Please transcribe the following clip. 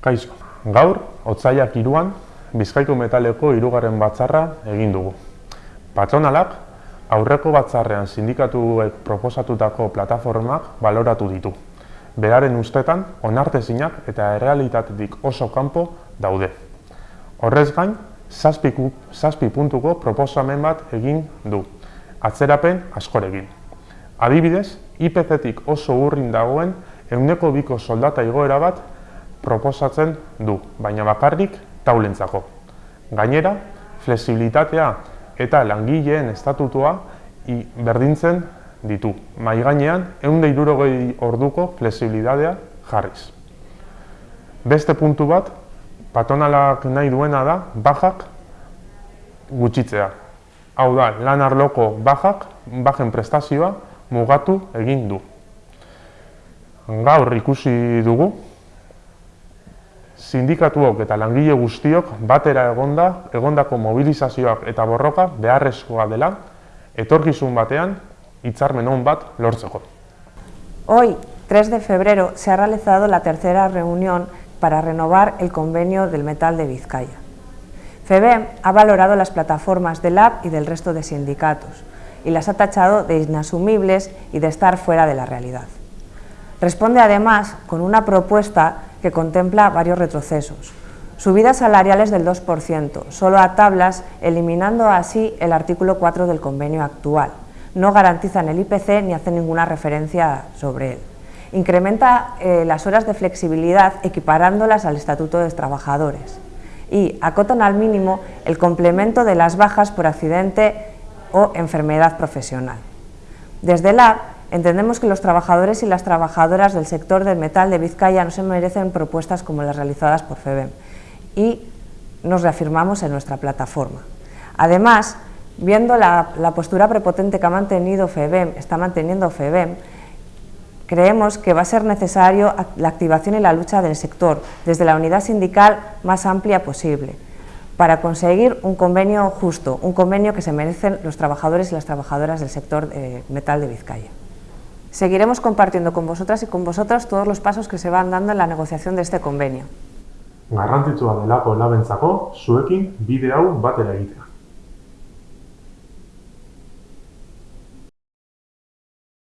Kaixo, gaur, otzaiak iruan, Bizkaiko metaleko hirugarren batzarra egin dugu. Patronalak, aurreko batzarrean sindikatuek proposatutako plataformak baloratu ditu. Beraren ustetan, onartezinak eta errealitatetik oso kanpo daude. Horrez gain, zazpi, puntuko proposamen bat egin du, atzerapen askorekin. Adibidez, IPC-tik oso urrin dagoen euneko biko soldata igoera bat proposatzen du, baina bakarrik taulentzako. Gainera, flexibilitatea eta langileen estatutua berdintzen ditu. Mai gainean, eunde irurogei orduko flexibilitatea jarriz. Beste puntu bat, patonalak nahi duena da, bajak gutxitzea. Hau da, lan arloko bajak, bajen prestazioa, mugatu egin du. Gaur ikusi dugu, sindikatuok eta langile guztiok batera egonda, egondako mobilizazioak eta borroka beharrezkoa dela, etorkizun batean hitzarmen on bat lortzeko. Hoy, 3 de febrero, se ha realizado la tercera reunión para renovar el convenio del metal de Vizcaya. FEBEM ha valorado las plataformas del AB y del resto de sindicatos y las ha tachado de inasumibles y de estar fuera de la realidad. Responde además con una propuesta que contempla varios retrocesos. Subidas salariales del 2%, solo a tablas, eliminando así el artículo 4 del convenio actual. No garantizan el IPC ni hacen ninguna referencia sobre él. Incrementa eh, las horas de flexibilidad equiparándolas al Estatuto de Trabajadores y acotan al mínimo el complemento de las bajas por accidente o enfermedad profesional. Desde la Entendemos que los trabajadores y las trabajadoras del sector del metal de Vizcaya no se merecen propuestas como las realizadas por FEBEM y nos reafirmamos en nuestra plataforma. Además, viendo la, postura prepotente que ha mantenido FEBEM, está manteniendo FEBEM, creemos que va a ser necesario la activación y la lucha del sector desde la unidad sindical más amplia posible para conseguir un convenio justo, un convenio que se merecen los trabajadores y las trabajadoras del sector eh, metal de Vizcaya. Seguiremos compartiendo con vosotras y con vosotras todos los pasos que se van dando en la negociación de este convenio. Garrantzitsua delako labentzako, zuekin bide hau batera egitea.